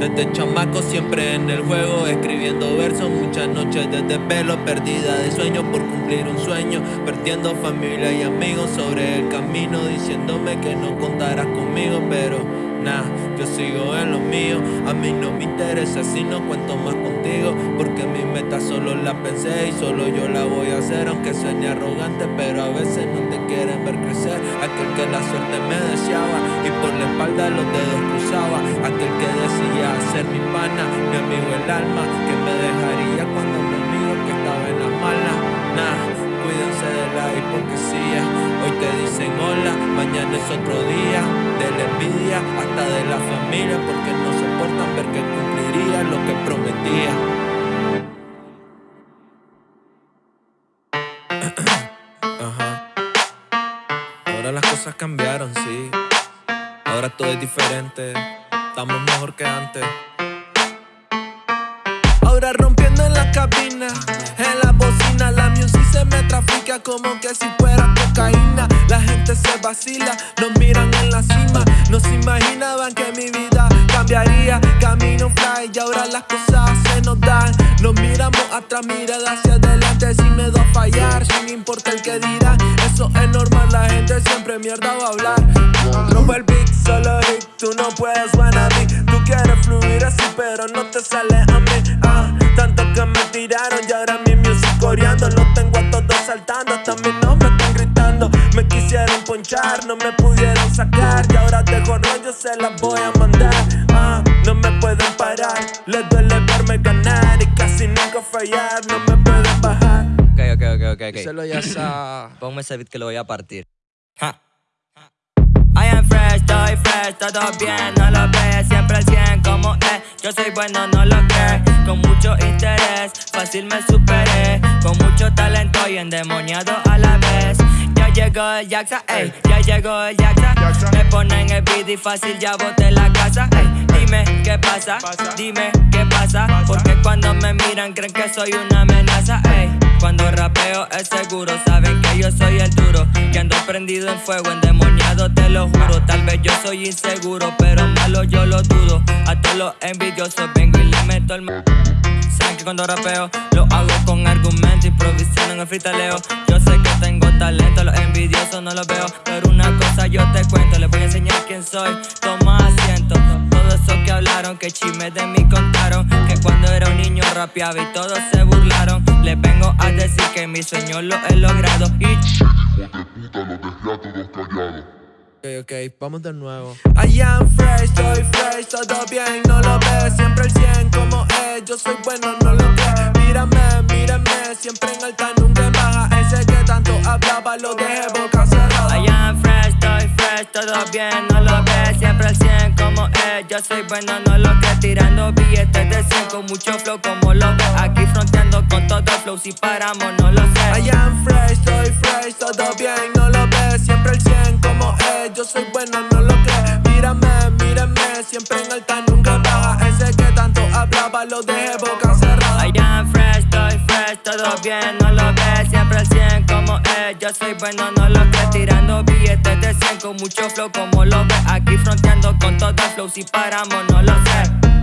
Desde chamaco siempre en el juego, escribiendo versos, muchas noches desde pelo, perdida de sueño por cumplir un sueño, perdiendo familia y amigos sobre el camino, diciéndome que no contarás conmigo, pero nah, yo sigo en lo mío, a mí no me interesa si no cuento más contigo, porque mi meta solo la pensé y solo yo la voy a hacer, aunque suene arrogante, pero a veces no te quieren ver crecer, aquel que la suerte me deseaba y por la espalda los dedos cruzaba, aquel que decía ser mi pana, mi amigo el alma, que me dejaría cuando mi amigo que estaba en las malas. Nah, cuídense de la hipocresía. Hoy te dicen hola, mañana es otro día. De la envidia hasta de la familia, porque no soportan ver que cumpliría lo que prometía. Ahora las cosas cambiaron, sí. Ahora todo es diferente. Estamos mejor que antes. Ahora rompiendo en la cabina, en la bocina, la music se me trafica como que si fuera cocaína. La gente se vacila, nos miran en la cima, no se imaginaban que mi vida cambiaría. Camino fly y ahora las cosas se nos dan. Nos miramos atrás, mirada hacia adelante sin miedo a fallar, sin importar el que dirán. Eso es normal, la gente siempre mierda va a hablar. Rompe el beat, solo hit, tú no puedes wannabe. Tú quieres fluir así, pero no te sale a mí. Ah, tanto que me tiraron y ahora mi music coreando. Lo tengo a todos saltando, hasta mi nombre están gritando. Me quisieron ponchar, no me pudieron sacar. Y ahora dejo rollo, se las voy a mandar. Ah, no me pueden parar, les duele verme ganar y casi nunca fallar. No me pueden bajar. Ok, ok, ok. Díselo ya sa. Ponme ese beat que lo voy a partir. Ja. I am fresh, estoy fresh, todo bien, no lo ves, siempre al 100 como es, yo soy bueno, no lo crees, con mucho interés, fácil me superé, con mucho talento y endemoniado a la vez. Ya llegó el Jaxa, ey, ya llegó el Jaxa, me ponen el beat y fácil ya boté la casa, ey, dime qué pasa, dime qué pasa, porque cuando me miran creen que soy una amenaza, ey. Cuando rapeo es seguro, saben que yo soy el duro. Que ando prendido en fuego, endemoniado, te lo juro. Tal vez yo soy inseguro, pero malo yo lo dudo. A todos los envidiosos vengo y le meto el Saben que cuando rapeo lo hago con argumento, improvisación en el freestaleo. Yo sé que tengo talento, los envidiosos no los veo. Pero una cosa yo te cuento, les voy a enseñar quién soy. Toma asiento, todo eso que hablaron, que chismes de mí contaron. Que cuando era un niño rapeaba y todos se burlaron. Les vengo a decir que mi sueño lo he logrado. Y Ok, ok, vamos de nuevo. I am fresh, estoy fresh, todo bien, no lo ves. Siempre el 100 como es, yo soy bueno, no lo crees. Mírame, mírame, siempre en alta, nunca en baja. Ese que tanto hablaba lo dejé boca cerrada. I am fresh, estoy fresh, todo bien, no lo ves, siempre al 100 como es, yo soy bueno, no lo que tirando billetes de 100 con mucho flow como lo ves, aquí fronteando con todo flow, si paramos no lo sé. I am fresh, estoy fresh, todo bien, no lo ves. Siempre el 100 como es, yo soy bueno, no lo crees. Mírame, mírame, siempre en alta, nunca baja. Ese que tanto hablaba lo dejé boca cerrada. I am fresh, estoy fresh, todo bien, no lo ves, siempre al 100 yo soy bueno, no lo que tirando billetes de 100 con mucho flow como lo ves, aquí fronteando con todo flow, si paramos no lo sé.